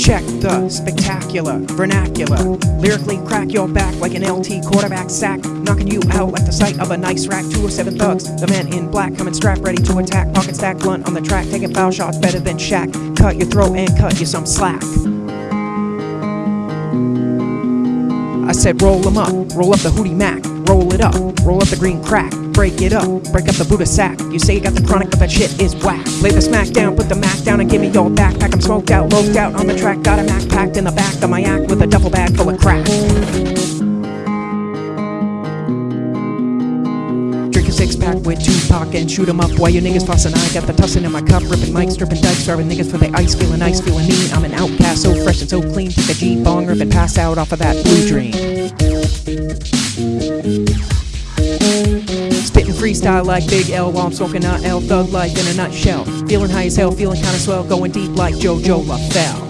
Check the spectacular vernacular. Lyrically crack your back like an LT quarterback sack. Knocking you out like the sight of a nice rack. Two or seven thugs, the man in black coming strapped, ready to attack. Pocket stack, blunt on the track, taking foul shots better than Shaq. Cut your throat and cut you some slack. I said roll 'em up, roll up the hootie mac, roll it up, roll up the green crack, break it up, break up the Buddha sack. You say you got the chronic, but that shit is whack. Lay the smack down, put the Mac down, and give me your backpack. I'm smoked out, loped out on the track, got a Mac packed in the back of my act with a duffel bag full of crack. Six pack with Tupac and shoot 'em up while your niggas fussing. I got the tussin in my cup, ripping mics, stripping dikes, starving niggas for the ice, feeling ice, feeling mean. I'm an outcast, so fresh and so clean. Take a G bong, rip and pass out off of that blue dream. Freestyle like Big L while I'm smoking a L. Thug life in a nutshell. Feeling high as hell, feeling kinda swell, going deep like JoJo LaFell.